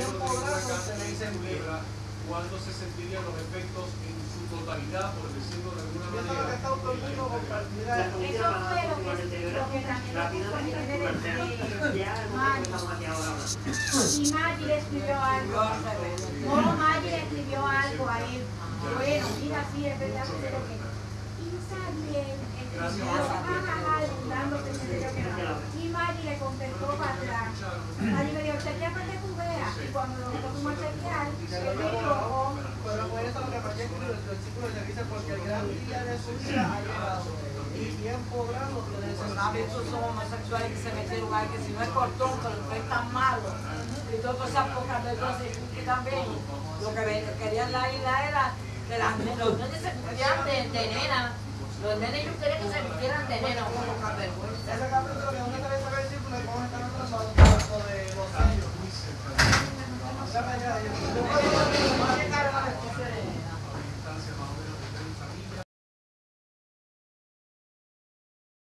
en culebra, cuándo se sentirían los efectos en su totalidad, por decirlo de alguna manera. Eso fue lo que, lo que también Y Maggie le escribió algo. Maggie le escribió algo a él. Bueno, mira, sí, es verdad que se lo que. No. Y le contestó para atrás. Maggie me dijo, chequea para que tú veas. Y cuando nosotros fuimos a chequear, él me dijo, Pero por eso lo que María escribe el versículo le dice, porque el gran día de su vida ha llegado. Y tiempo grande veces son homosexuales que se metieron ahí, que si no es cortón, que lo es tan malo. Y todas esas pocas veces que también lo que querían la isla era que las, los nenes se vistieran de, de nena. Los nenes yo quería que se vistieran de nena. Ese capítulo que 大家。